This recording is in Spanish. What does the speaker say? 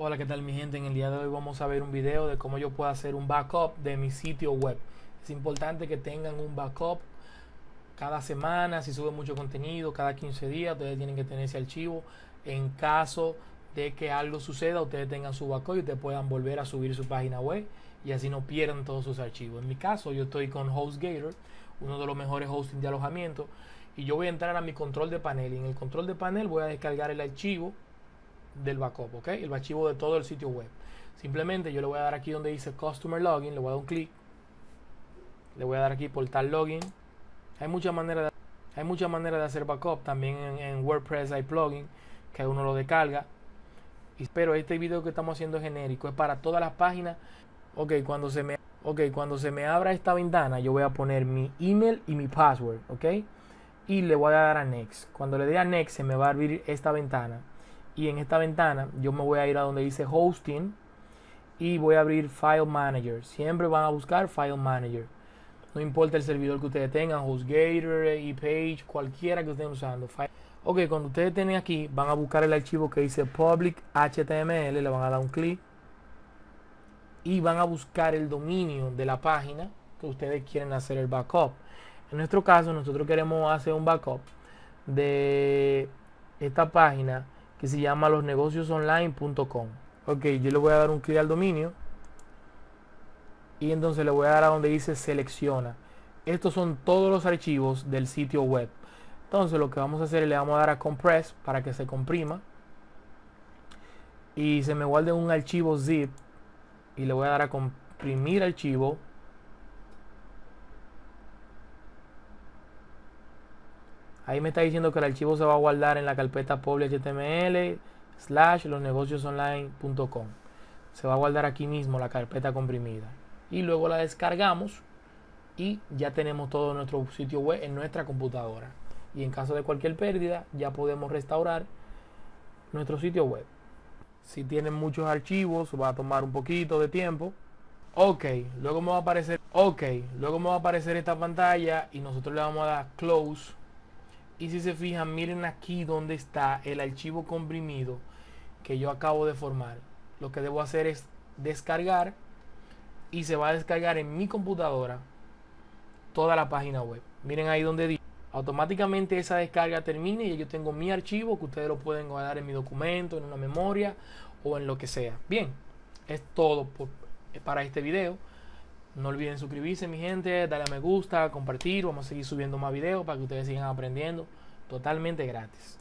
Hola, ¿qué tal mi gente? En el día de hoy vamos a ver un video de cómo yo puedo hacer un backup de mi sitio web. Es importante que tengan un backup cada semana, si sube mucho contenido, cada 15 días, ustedes tienen que tener ese archivo. En caso de que algo suceda, ustedes tengan su backup y ustedes puedan volver a subir su página web y así no pierdan todos sus archivos. En mi caso, yo estoy con HostGator, uno de los mejores hosting de alojamiento, y yo voy a entrar a mi control de panel. Y en el control de panel voy a descargar el archivo del backup, ¿ok? El archivo de todo el sitio web. Simplemente yo le voy a dar aquí donde dice Customer Login, le voy a dar un clic. Le voy a dar aquí Portal Login. Hay muchas maneras de, hay muchas maneras de hacer backup. También en, WordPress hay plugin que uno lo descarga. Pero este video que estamos haciendo es genérico, es para todas las páginas. Ok, cuando se me, okay, cuando se me abra esta ventana, yo voy a poner mi email y mi password, ok. Y le voy a dar a Next. Cuando le dé a Next, se me va a abrir esta ventana y en esta ventana yo me voy a ir a donde dice hosting y voy a abrir file manager. Siempre van a buscar file manager. No importa el servidor que ustedes tengan hostgator ePage cualquiera que estén usando ok cuando ustedes tienen aquí van a buscar el archivo que dice public html le van a dar un clic y van a buscar el dominio de la página que ustedes quieren hacer el backup. En nuestro caso nosotros queremos hacer un backup de esta página que se llama losnegociosonline.com. Ok, yo le voy a dar un clic al dominio y entonces le voy a dar a donde dice selecciona. Estos son todos los archivos del sitio web. Entonces lo que vamos a hacer es le vamos a dar a compress para que se comprima y se me guarde un archivo zip y le voy a dar a comprimir archivo Ahí me está diciendo que el archivo se va a guardar en la carpeta html slash losnegociosonline.com. Se va a guardar aquí mismo la carpeta comprimida. Y luego la descargamos y ya tenemos todo nuestro sitio web en nuestra computadora. Y en caso de cualquier pérdida ya podemos restaurar nuestro sitio web. Si tienen muchos archivos va a tomar un poquito de tiempo. Ok, luego me va a aparecer, ok, luego me va a aparecer esta pantalla y nosotros le vamos a dar close y si se fijan, miren aquí donde está el archivo comprimido que yo acabo de formar. Lo que debo hacer es descargar y se va a descargar en mi computadora toda la página web. Miren ahí donde dice automáticamente esa descarga termine y yo tengo mi archivo que ustedes lo pueden guardar en mi documento, en una memoria o en lo que sea. Bien, es todo para este video. No olviden suscribirse, mi gente, darle a me gusta, compartir. Vamos a seguir subiendo más videos para que ustedes sigan aprendiendo totalmente gratis.